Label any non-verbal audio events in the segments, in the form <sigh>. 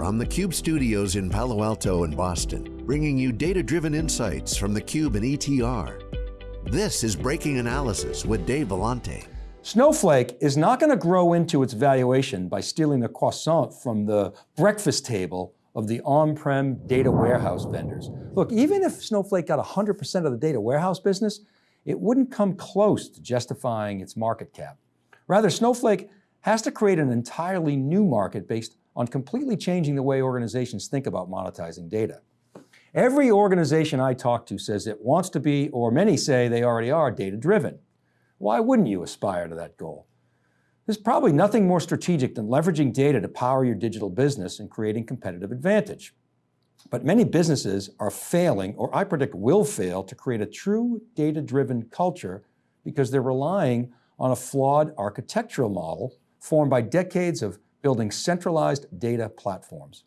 from the Cube studios in Palo Alto and Boston, bringing you data-driven insights from the Cube and ETR. This is Breaking Analysis with Dave Vellante. Snowflake is not going to grow into its valuation by stealing the croissant from the breakfast table of the on-prem data warehouse vendors. Look, even if Snowflake got 100% of the data warehouse business, it wouldn't come close to justifying its market cap. Rather, Snowflake has to create an entirely new market based on completely changing the way organizations think about monetizing data. Every organization I talk to says it wants to be, or many say they already are, data-driven. Why wouldn't you aspire to that goal? There's probably nothing more strategic than leveraging data to power your digital business and creating competitive advantage. But many businesses are failing, or I predict will fail, to create a true data-driven culture because they're relying on a flawed architectural model formed by decades of building centralized data platforms.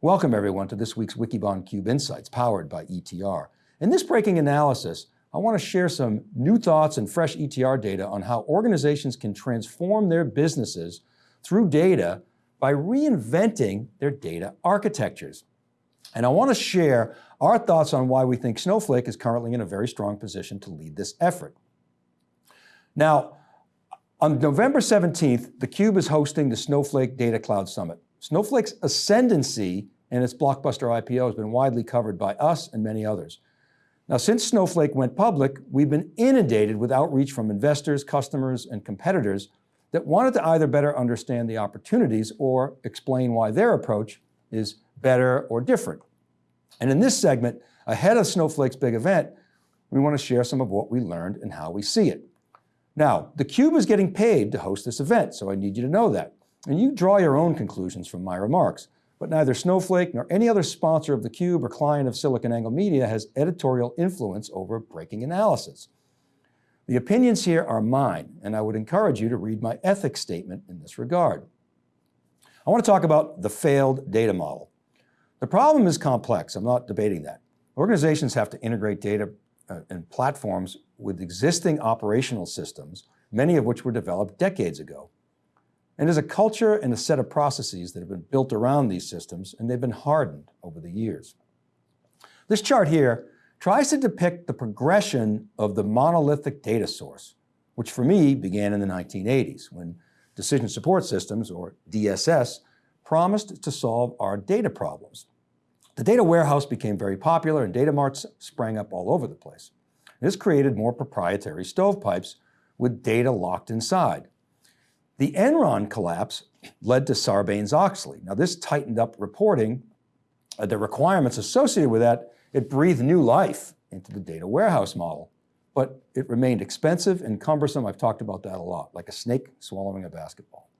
Welcome everyone to this week's Wikibon Cube Insights powered by ETR. In this breaking analysis, I want to share some new thoughts and fresh ETR data on how organizations can transform their businesses through data by reinventing their data architectures. And I want to share our thoughts on why we think Snowflake is currently in a very strong position to lead this effort. Now, on November 17th, theCUBE is hosting the Snowflake Data Cloud Summit. Snowflake's ascendancy and its blockbuster IPO has been widely covered by us and many others. Now, since Snowflake went public, we've been inundated with outreach from investors, customers, and competitors that wanted to either better understand the opportunities or explain why their approach is better or different. And in this segment, ahead of Snowflake's big event, we want to share some of what we learned and how we see it. Now, theCUBE is getting paid to host this event, so I need you to know that. And you draw your own conclusions from my remarks, but neither Snowflake nor any other sponsor of theCUBE or client of SiliconANGLE Media has editorial influence over breaking analysis. The opinions here are mine, and I would encourage you to read my ethics statement in this regard. I want to talk about the failed data model. The problem is complex, I'm not debating that. Organizations have to integrate data uh, and platforms with existing operational systems, many of which were developed decades ago. And there's a culture and a set of processes that have been built around these systems, and they've been hardened over the years. This chart here tries to depict the progression of the monolithic data source, which for me began in the 1980s when Decision Support Systems, or DSS, promised to solve our data problems. The data warehouse became very popular and data marts sprang up all over the place. This created more proprietary stovepipes with data locked inside. The Enron collapse led to Sarbanes-Oxley. Now this tightened up reporting, uh, the requirements associated with that, it breathed new life into the data warehouse model, but it remained expensive and cumbersome. I've talked about that a lot, like a snake swallowing a basketball.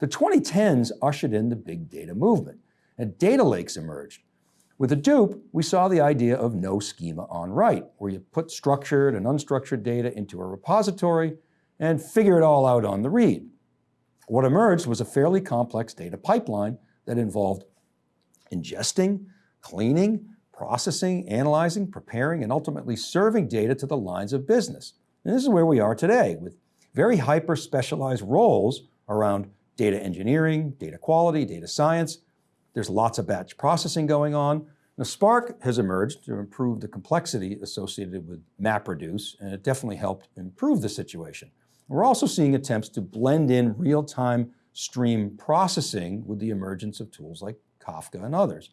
The 2010s ushered in the big data movement and data lakes emerged. With Hadoop, we saw the idea of no schema on write, where you put structured and unstructured data into a repository and figure it all out on the read. What emerged was a fairly complex data pipeline that involved ingesting, cleaning, processing, analyzing, preparing, and ultimately serving data to the lines of business. And this is where we are today with very hyper specialized roles around data engineering, data quality, data science, there's lots of batch processing going on. Now Spark has emerged to improve the complexity associated with MapReduce, and it definitely helped improve the situation. We're also seeing attempts to blend in real-time stream processing with the emergence of tools like Kafka and others.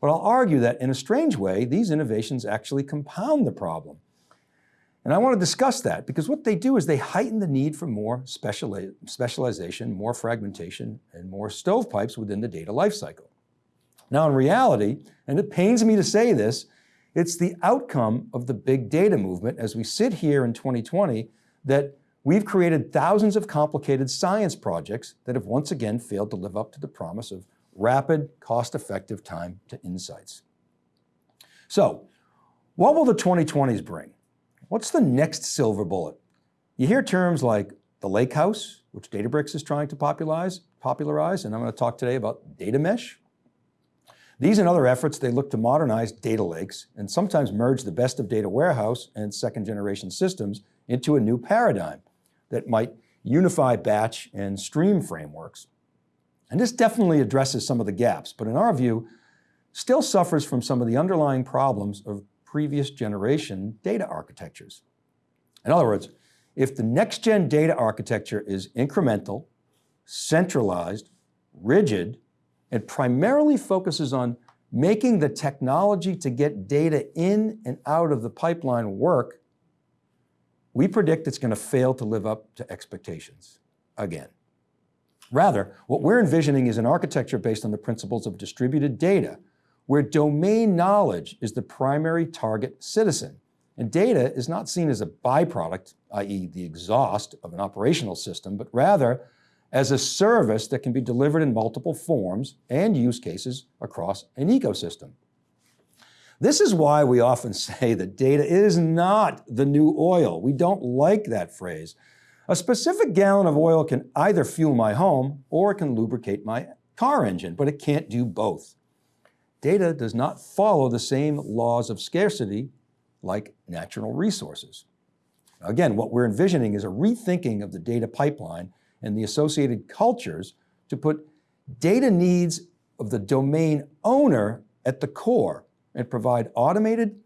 But I'll argue that in a strange way, these innovations actually compound the problem. And I want to discuss that because what they do is they heighten the need for more specialization, more fragmentation, and more stovepipes within the data lifecycle. Now in reality, and it pains me to say this, it's the outcome of the big data movement as we sit here in 2020 that we've created thousands of complicated science projects that have once again failed to live up to the promise of rapid, cost-effective time to insights. So what will the 2020s bring? What's the next silver bullet? You hear terms like the lake house, which Databricks is trying to popularize, popularize, and I'm going to talk today about data mesh. These and other efforts, they look to modernize data lakes and sometimes merge the best of data warehouse and second generation systems into a new paradigm that might unify batch and stream frameworks. And this definitely addresses some of the gaps, but in our view, still suffers from some of the underlying problems of previous generation data architectures. In other words, if the next gen data architecture is incremental, centralized, rigid, and primarily focuses on making the technology to get data in and out of the pipeline work, we predict it's going to fail to live up to expectations again. Rather, what we're envisioning is an architecture based on the principles of distributed data, where domain knowledge is the primary target citizen. And data is not seen as a byproduct, i.e. the exhaust of an operational system, but rather as a service that can be delivered in multiple forms and use cases across an ecosystem. This is why we often <laughs> say that data is not the new oil. We don't like that phrase. A specific gallon of oil can either fuel my home or it can lubricate my car engine, but it can't do both. Data does not follow the same laws of scarcity like natural resources. Again, what we're envisioning is a rethinking of the data pipeline and the associated cultures to put data needs of the domain owner at the core and provide automated,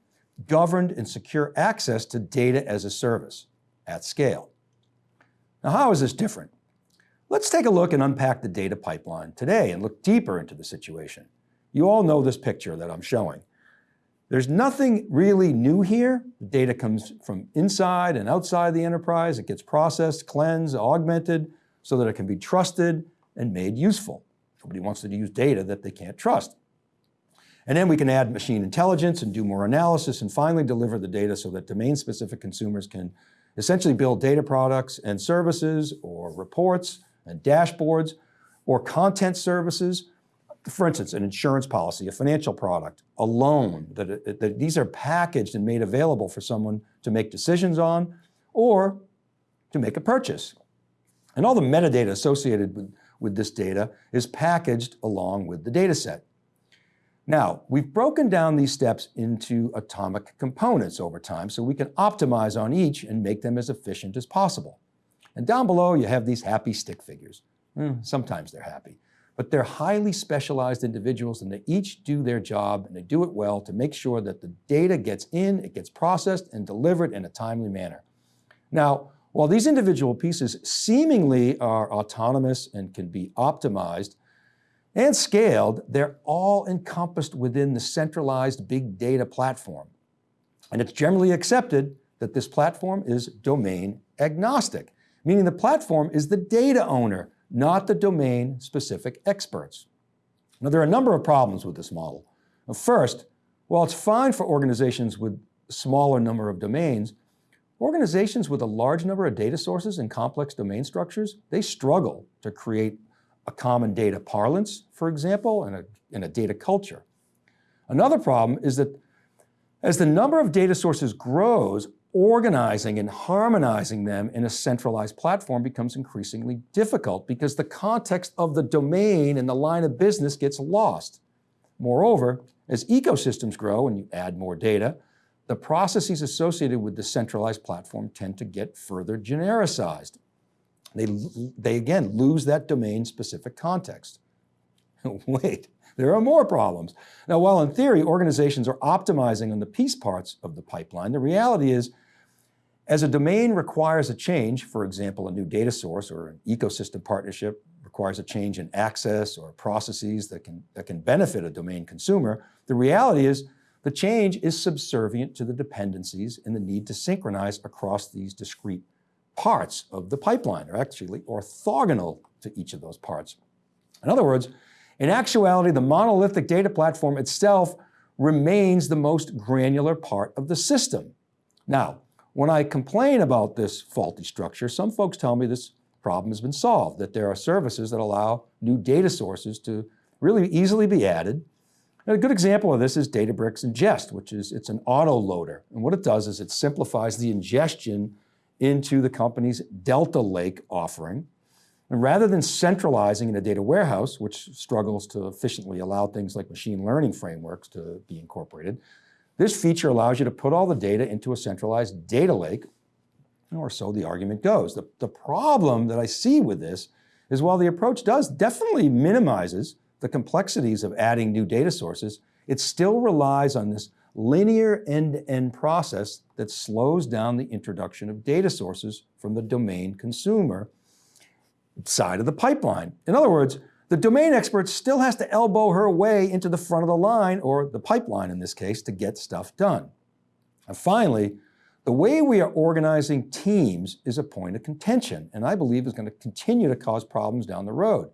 governed, and secure access to data as a service at scale. Now, how is this different? Let's take a look and unpack the data pipeline today and look deeper into the situation. You all know this picture that I'm showing. There's nothing really new here. The data comes from inside and outside the enterprise. It gets processed, cleansed, augmented, so that it can be trusted and made useful. Nobody wants to use data that they can't trust. And then we can add machine intelligence and do more analysis and finally deliver the data so that domain-specific consumers can essentially build data products and services or reports and dashboards or content services. For instance, an insurance policy, a financial product, a loan, that, that these are packaged and made available for someone to make decisions on or to make a purchase. And all the metadata associated with, with this data is packaged along with the data set. Now, we've broken down these steps into atomic components over time so we can optimize on each and make them as efficient as possible. And down below, you have these happy stick figures. Mm, sometimes they're happy, but they're highly specialized individuals and they each do their job and they do it well to make sure that the data gets in, it gets processed and delivered in a timely manner. Now, while these individual pieces seemingly are autonomous and can be optimized and scaled, they're all encompassed within the centralized big data platform. And it's generally accepted that this platform is domain agnostic, meaning the platform is the data owner, not the domain specific experts. Now there are a number of problems with this model. First, while it's fine for organizations with a smaller number of domains, Organizations with a large number of data sources and complex domain structures, they struggle to create a common data parlance, for example, and a, and a data culture. Another problem is that as the number of data sources grows, organizing and harmonizing them in a centralized platform becomes increasingly difficult because the context of the domain and the line of business gets lost. Moreover, as ecosystems grow and you add more data, the processes associated with the centralized platform tend to get further genericized. They, they again lose that domain specific context. <laughs> Wait, there are more problems. Now, while in theory, organizations are optimizing on the piece parts of the pipeline, the reality is, as a domain requires a change, for example, a new data source or an ecosystem partnership requires a change in access or processes that can, that can benefit a domain consumer, the reality is the change is subservient to the dependencies and the need to synchronize across these discrete parts of the pipeline, or actually orthogonal to each of those parts. In other words, in actuality, the monolithic data platform itself remains the most granular part of the system. Now, when I complain about this faulty structure, some folks tell me this problem has been solved, that there are services that allow new data sources to really easily be added a good example of this is Databricks Ingest, which is, it's an auto loader. And what it does is it simplifies the ingestion into the company's Delta Lake offering. And rather than centralizing in a data warehouse, which struggles to efficiently allow things like machine learning frameworks to be incorporated, this feature allows you to put all the data into a centralized data lake, or so the argument goes. The, the problem that I see with this is while the approach does definitely minimizes the complexities of adding new data sources, it still relies on this linear end-to-end -end process that slows down the introduction of data sources from the domain consumer side of the pipeline. In other words, the domain expert still has to elbow her way into the front of the line, or the pipeline in this case, to get stuff done. And finally, the way we are organizing teams is a point of contention, and I believe is going to continue to cause problems down the road.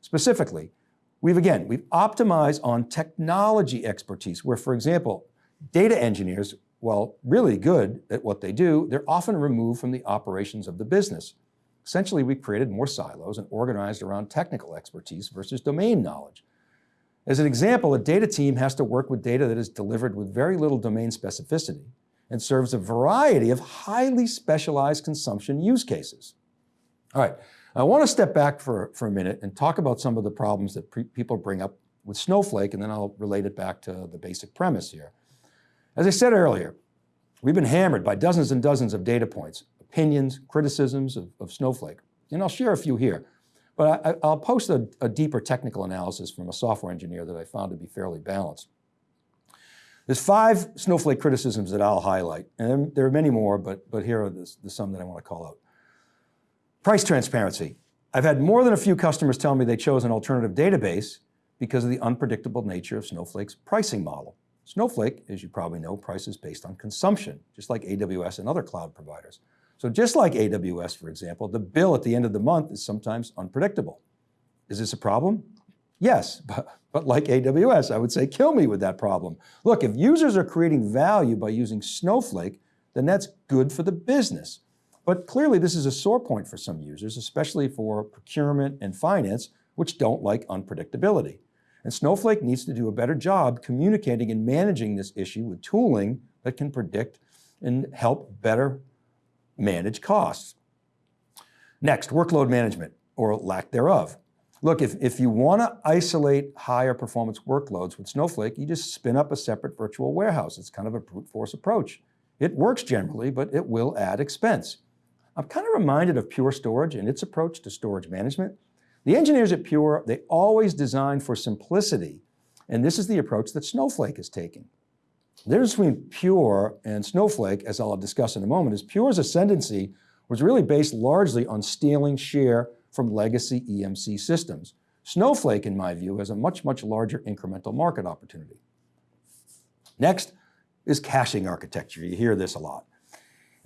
Specifically, we've again, we've optimized on technology expertise, where for example, data engineers, while really good at what they do, they're often removed from the operations of the business. Essentially, we created more silos and organized around technical expertise versus domain knowledge. As an example, a data team has to work with data that is delivered with very little domain specificity and serves a variety of highly specialized consumption use cases. All right, I want to step back for, for a minute and talk about some of the problems that people bring up with Snowflake, and then I'll relate it back to the basic premise here. As I said earlier, we've been hammered by dozens and dozens of data points opinions, criticisms of, of Snowflake. And I'll share a few here. But I, will post a, a deeper technical analysis from a software engineer that I found to be fairly balanced. There's five Snowflake criticisms that I'll highlight, and there are many more, but, but here are the, the some that I want to call out. Price transparency. I've had more than a few customers tell me they chose an alternative database because of the unpredictable nature of Snowflake's pricing model. Snowflake, as you probably know, prices based on consumption, just like AWS and other cloud providers. So just like AWS, for example, the bill at the end of the month is sometimes unpredictable. Is this a problem? Yes, <laughs> but, but like AWS, I would say kill me with that problem. Look, if users are creating value by using Snowflake, then that's good for the business. But clearly this is a sore point for some users, especially for procurement and finance, which don't like unpredictability. And Snowflake needs to do a better job communicating and managing this issue with tooling that can predict and help better manage costs. Next, workload management or lack thereof. Look, if, if you want to isolate higher performance workloads with Snowflake, you just spin up a separate virtual warehouse. It's kind of a brute force approach. It works generally, but it will add expense. I'm kind of reminded of Pure Storage and its approach to storage management. The engineers at Pure, they always design for simplicity, and this is the approach that Snowflake is taking. The difference between Pure and Snowflake, as I'll discuss in a moment, is Pure's ascendancy was really based largely on stealing share from legacy EMC systems. Snowflake, in my view, has a much, much larger incremental market opportunity. Next is caching architecture. You hear this a lot.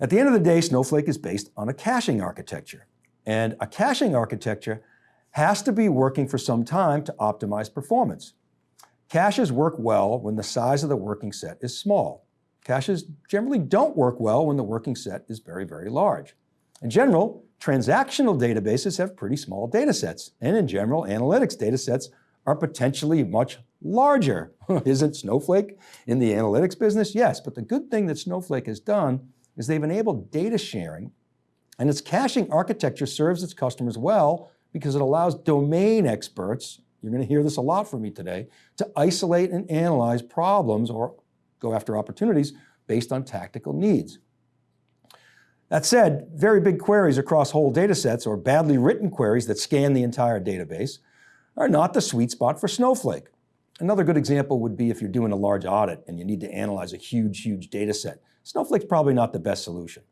At the end of the day, Snowflake is based on a caching architecture. And a caching architecture has to be working for some time to optimize performance. Caches work well when the size of the working set is small. Caches generally don't work well when the working set is very, very large. In general, transactional databases have pretty small data sets, and in general, analytics data sets are potentially much larger. <laughs> Isn't Snowflake in the analytics business? Yes, but the good thing that Snowflake has done is they've enabled data sharing, and its caching architecture serves its customers well because it allows domain experts you're going to hear this a lot from me today, to isolate and analyze problems or go after opportunities based on tactical needs. That said, very big queries across whole data sets or badly written queries that scan the entire database are not the sweet spot for Snowflake. Another good example would be if you're doing a large audit and you need to analyze a huge, huge data set. Snowflake's probably not the best solution.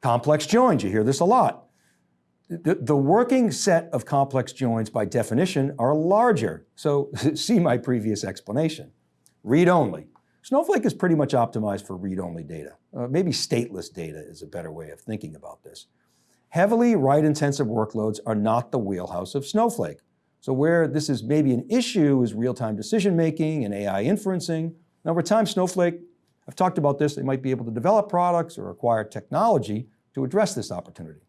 Complex joins, you hear this a lot. The, the, working set of complex joins by definition are larger. So <laughs> see my previous explanation. Read-only. Snowflake is pretty much optimized for read-only data. Uh, maybe stateless data is a better way of thinking about this. Heavily write-intensive workloads are not the wheelhouse of Snowflake. So where this is maybe an issue is real-time decision-making and AI inferencing. And over time, Snowflake, I've talked about this, they might be able to develop products or acquire technology to address this opportunity.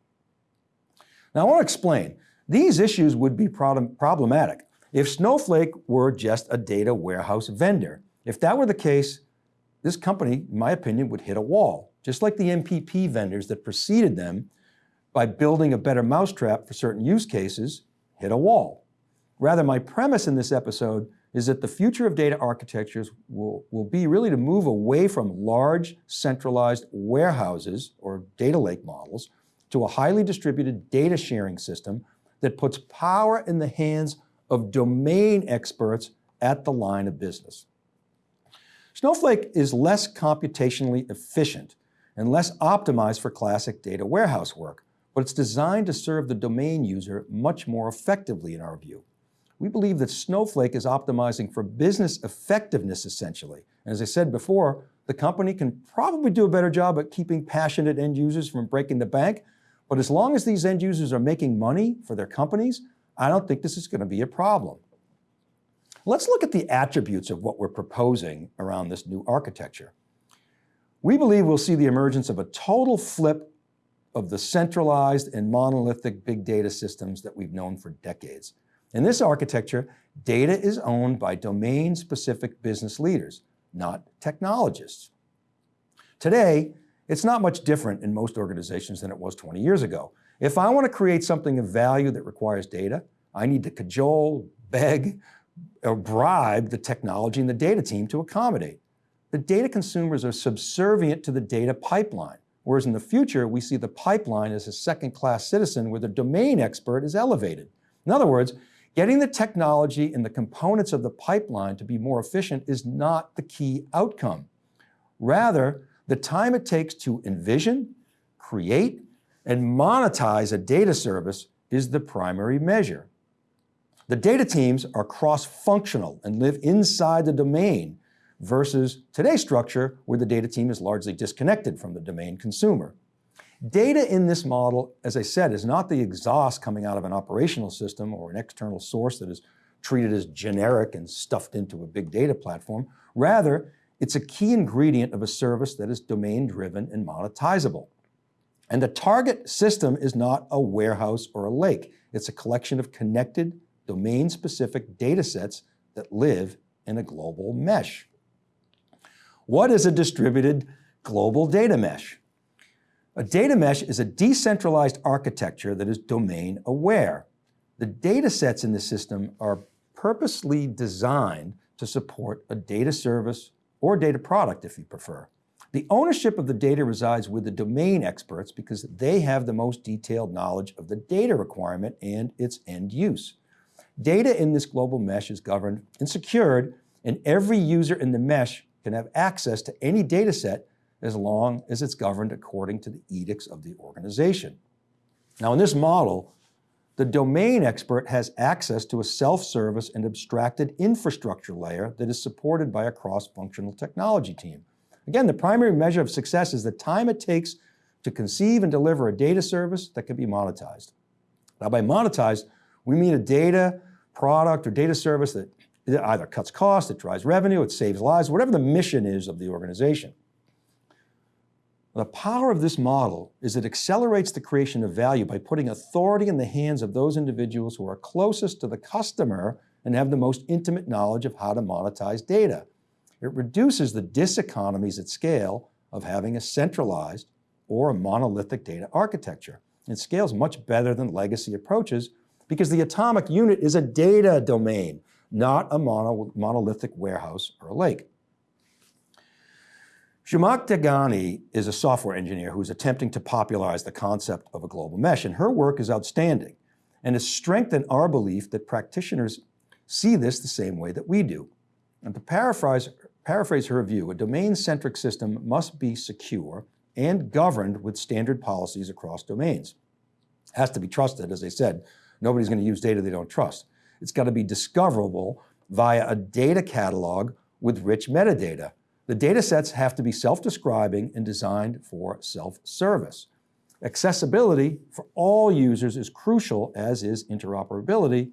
Now I want to explain, these issues would be problem problematic if Snowflake were just a data warehouse vendor. If that were the case, this company, in my opinion, would hit a wall, just like the MPP vendors that preceded them by building a better mousetrap for certain use cases, hit a wall. Rather, my premise in this episode is that the future of data architectures will, will be really to move away from large centralized warehouses or data lake models to a highly distributed data sharing system that puts power in the hands of domain experts at the line of business. Snowflake is less computationally efficient and less optimized for classic data warehouse work, but it's designed to serve the domain user much more effectively in our view. We believe that Snowflake is optimizing for business effectiveness essentially. And as I said before, the company can probably do a better job at keeping passionate end users from breaking the bank, but as long as these end users are making money for their companies, I don't think this is going to be a problem. Let's look at the attributes of what we're proposing around this new architecture. We believe we'll see the emergence of a total flip of the centralized and monolithic big data systems that we've known for decades. In this architecture, data is owned by domain-specific business leaders, not technologists. Today, it's not much different in most organizations than it was 20 years ago. If I want to create something of value that requires data, I need to cajole, beg, or bribe the technology and the data team to accommodate. The data consumers are subservient to the data pipeline, whereas in the future, we see the pipeline as a second-class citizen where the domain expert is elevated. In other words, getting the technology and the components of the pipeline to be more efficient is not the key outcome. Rather, the time it takes to envision, create, and monetize a data service is the primary measure. The data teams are cross-functional and live inside the domain versus today's structure where the data team is largely disconnected from the domain consumer. Data in this model, as I said, is not the exhaust coming out of an operational system or an external source that is treated as generic and stuffed into a big data platform. Rather, it's a key ingredient of a service that is domain-driven and monetizable. And the target system is not a warehouse or a lake. It's a collection of connected, domain-specific data sets that live in a global mesh. What is a distributed global data mesh? A data mesh is a decentralized architecture that is domain aware. The data sets in the system are purposely designed to support a data service or data product if you prefer. The ownership of the data resides with the domain experts because they have the most detailed knowledge of the data requirement and its end use. Data in this global mesh is governed and secured, and every user in the mesh can have access to any data set as long as it's governed according to the edicts of the organization. Now in this model, the domain expert has access to a self-service and abstracted infrastructure layer that is supported by a cross-functional technology team. Again, the primary measure of success is the time it takes to conceive and deliver a data service that can be monetized. Now by monetized, we mean a data product or data service that either cuts costs, it drives revenue, it saves lives, whatever the mission is of the organization. The power of this model is it accelerates the creation of value by putting authority in the hands of those individuals who are closest to the customer and have the most intimate knowledge of how to monetize data. It reduces the diseconomies at scale of having a centralized or a monolithic data architecture. It scales much better than legacy approaches because the atomic unit is a data domain, not a mono, monolithic warehouse or a lake. Zhamak Dehghani is a software engineer who's attempting to popularize the concept of a global mesh, and her work is outstanding and has strengthened our belief that practitioners see this the same way that we do. And to paraphrase, paraphrase her view, a domain-centric system must be secure and governed with standard policies across domains. It has to be trusted, as I said, Nobody's going to use data they don't trust. It's got to be discoverable via a data catalog with rich metadata. The data sets have to be self-describing and designed for self-service. Accessibility for all users is crucial, as is interoperability,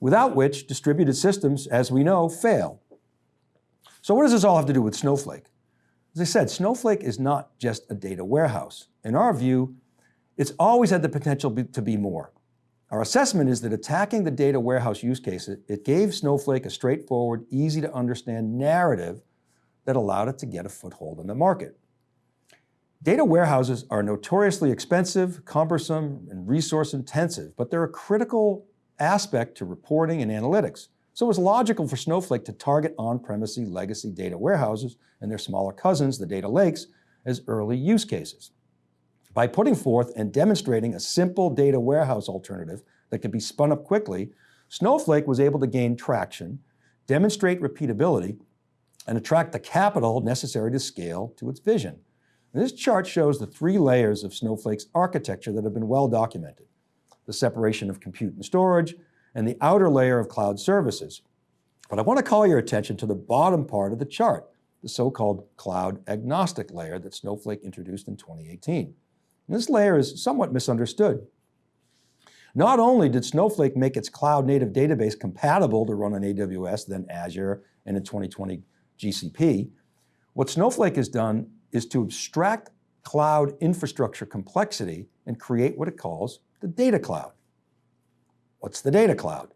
without which distributed systems, as we know, fail. So what does this all have to do with Snowflake? As I said, Snowflake is not just a data warehouse. In our view, it's always had the potential to be more. Our assessment is that attacking the data warehouse use case, it gave Snowflake a straightforward, easy to understand narrative that allowed it to get a foothold in the market. Data warehouses are notoriously expensive, cumbersome, and resource intensive, but they're a critical aspect to reporting and analytics. So it was logical for Snowflake to target on-premise legacy data warehouses and their smaller cousins, the data lakes, as early use cases. By putting forth and demonstrating a simple data warehouse alternative that could be spun up quickly, Snowflake was able to gain traction, demonstrate repeatability, and attract the capital necessary to scale to its vision. And this chart shows the three layers of Snowflake's architecture that have been well documented. The separation of compute and storage, and the outer layer of cloud services. But I want to call your attention to the bottom part of the chart, the so-called cloud agnostic layer that Snowflake introduced in 2018. And this layer is somewhat misunderstood. Not only did Snowflake make its cloud native database compatible to run on AWS, then Azure, and in 2020 GCP, what Snowflake has done is to abstract cloud infrastructure complexity and create what it calls the data cloud. What's the data cloud?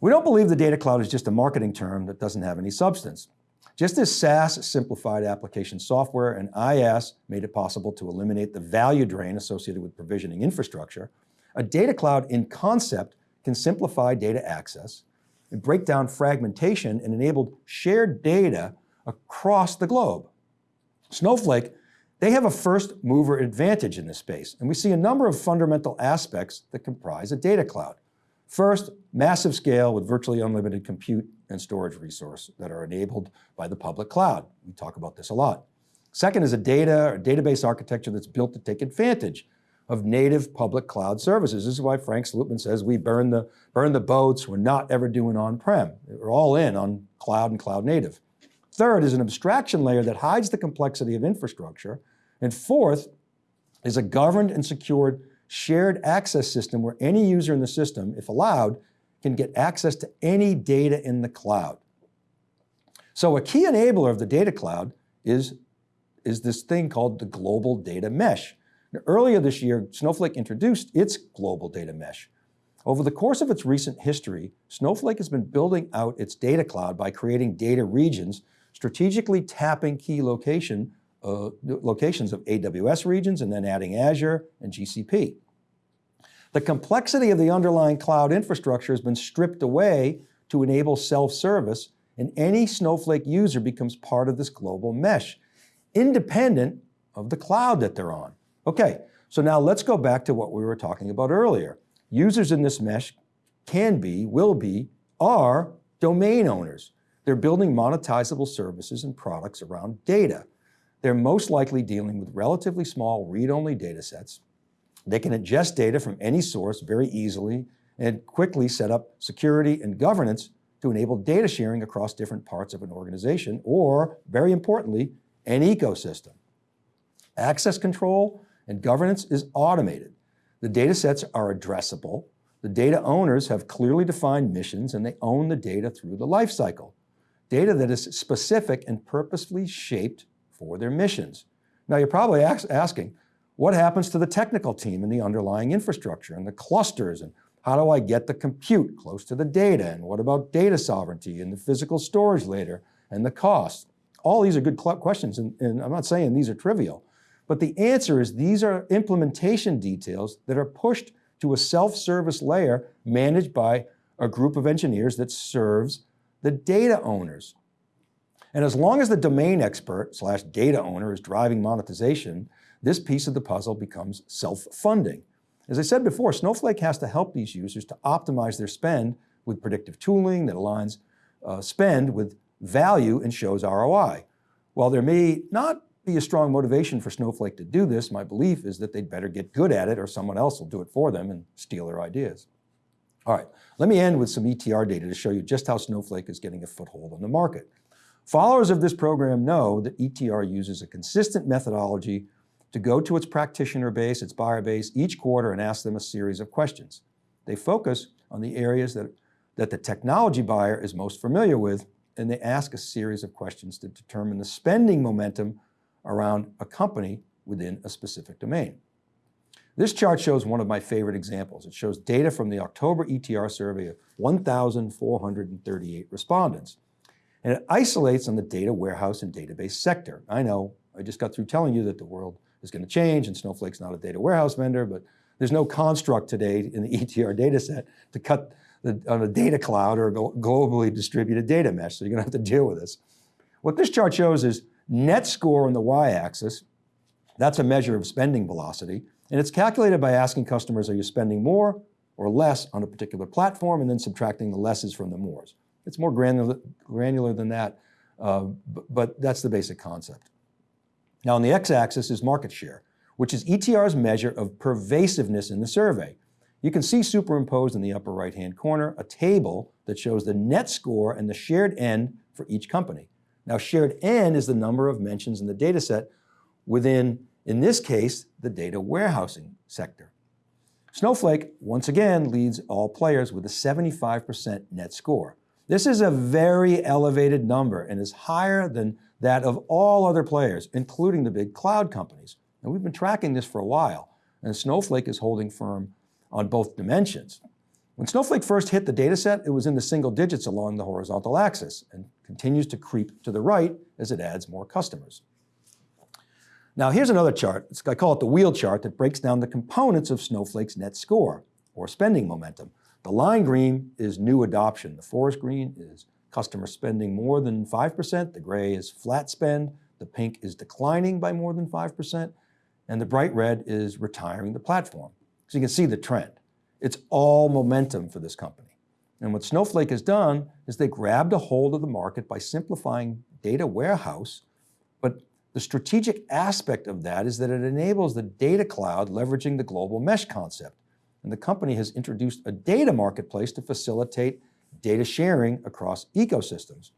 We don't believe the data cloud is just a marketing term that doesn't have any substance. Just as SaaS simplified application software and IaaS made it possible to eliminate the value drain associated with provisioning infrastructure, a data cloud in concept can simplify data access and break down fragmentation and enable shared data across the globe. Snowflake, they have a first mover advantage in this space, and we see a number of fundamental aspects that comprise a data cloud. First, massive scale with virtually unlimited compute and storage resource that are enabled by the public cloud. We talk about this a lot. Second is a data or database architecture that's built to take advantage of native public cloud services. This is why Frank Slootman says we burn the, burn the boats, we're not ever doing on-prem. We're all in on cloud and cloud native. Third is an abstraction layer that hides the complexity of infrastructure. And fourth is a governed and secured shared access system where any user in the system, if allowed, can get access to any data in the cloud. So a key enabler of the data cloud is, is this thing called the global data mesh. Now, earlier this year, Snowflake introduced its global data mesh. Over the course of its recent history, Snowflake has been building out its data cloud by creating data regions, strategically tapping key location, uh, locations of AWS regions and then adding Azure and GCP. The complexity of the underlying cloud infrastructure has been stripped away to enable self-service and any Snowflake user becomes part of this global mesh, independent of the cloud that they're on. Okay, so now let's go back to what we were talking about earlier. Users in this mesh can be, will be, are domain owners. They're building monetizable services and products around data. They're most likely dealing with relatively small read-only data sets they can ingest data from any source very easily and quickly set up security and governance to enable data sharing across different parts of an organization or, very importantly, an ecosystem. Access control and governance is automated. The data sets are addressable. The data owners have clearly defined missions and they own the data through the lifecycle. Data that is specific and purposefully shaped for their missions. Now you're probably asking, what happens to the technical team and the underlying infrastructure and the clusters and how do I get the compute close to the data? And what about data sovereignty and the physical storage later and the cost? All these are good questions and, and I'm not saying these are trivial, but the answer is these are implementation details that are pushed to a self-service layer managed by a group of engineers that serves the data owners. And as long as the domain expert slash data owner is driving monetization, this piece of the puzzle becomes self-funding. As I said before, Snowflake has to help these users to optimize their spend with predictive tooling that aligns uh, spend with value and shows ROI. While there may not be a strong motivation for Snowflake to do this, my belief is that they'd better get good at it or someone else will do it for them and steal their ideas. All right, let me end with some ETR data to show you just how Snowflake is getting a foothold on the market. Followers of this program know that ETR uses a consistent methodology to go to its practitioner base, its buyer base each quarter and ask them a series of questions. They focus on the areas that, that the technology buyer is most familiar with, and they ask a series of questions to determine the spending momentum around a company within a specific domain. This chart shows one of my favorite examples. It shows data from the October ETR survey of 1,438 respondents. And it isolates on the data warehouse and database sector. I know, I just got through telling you that the world is going to change and Snowflake's not a data warehouse vendor, but there's no construct today in the ETR data set to cut the, on a data cloud or globally distributed data mesh, so you're going to have to deal with this. What this chart shows is net score on the y-axis That's a measure of spending velocity, and it's calculated by asking customers, are you spending more or less on a particular platform, and then subtracting the lesses from the mores. It's more granular, granular than that, uh, but that's the basic concept. Now on the x-axis is market share, which is ETR's measure of pervasiveness in the survey. You can see superimposed in the upper right-hand corner a table that shows the net score and the shared N for each company. Now shared N is the number of mentions in the data set within, in this case, the data warehousing sector. Snowflake, once again, leads all players with a 75% net score. This is a very elevated number and is higher than that of all other players, including the big cloud companies. And we've been tracking this for a while, and Snowflake is holding firm on both dimensions. When Snowflake first hit the data set, it was in the single digits along the horizontal axis and continues to creep to the right as it adds more customers. Now here's another chart, I call it the wheel chart that breaks down the components of Snowflake's net score, or spending momentum. The line green is new adoption, the forest green is customer spending more than 5%, the gray is flat spend, the pink is declining by more than 5%, and the bright red is retiring the platform. So you can see the trend. It's all momentum for this company. And what Snowflake has done is they grabbed a hold of the market by simplifying data warehouse, but the strategic aspect of that is that it enables the data cloud leveraging the global mesh concept. And the company has introduced a data marketplace to facilitate data sharing across ecosystems.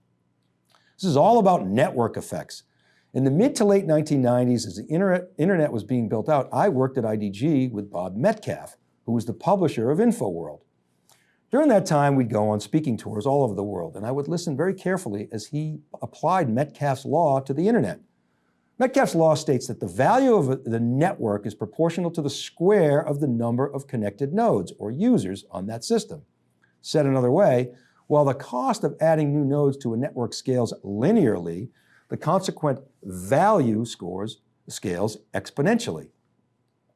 This is all about network effects. In the mid to late 1990s, as the internet, was being built out, I worked at IDG with Bob Metcalfe, who was the publisher of InfoWorld. During that time, we'd go on speaking tours all over the world, and I would listen very carefully as he applied Metcalfe's law to the internet. Metcalfe's law states that the value of the network is proportional to the square of the number of connected nodes or users on that system. Said another way, while the cost of adding new nodes to a network scales linearly, the consequent value scores scales exponentially.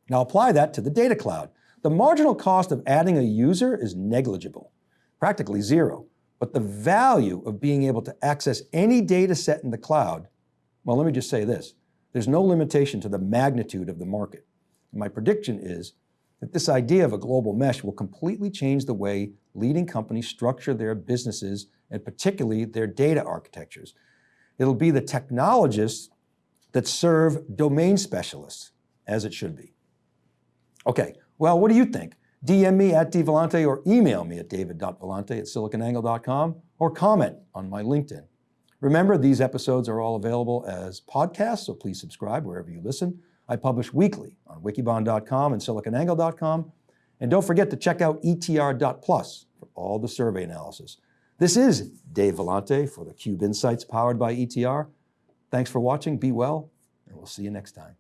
Now apply that to the data cloud. The marginal cost of adding a user is negligible, practically zero. But the value of being able to access any data set in the cloud, well, let me just say this, there's no limitation to the magnitude of the market. my prediction is that this idea of a global mesh will completely change the way leading companies structure their businesses and particularly their data architectures. It'll be the technologists that serve domain specialists, as it should be. Okay, well, what do you think? DM me at dvellante or email me at david.vellante at siliconangle.com or comment on my LinkedIn. Remember, these episodes are all available as podcasts, so please subscribe wherever you listen. I publish weekly on wikibon.com and siliconangle.com. And don't forget to check out etr.plus for all the survey analysis. This is Dave Vellante for the Cube Insights powered by ETR. Thanks for watching, be well, and we'll see you next time.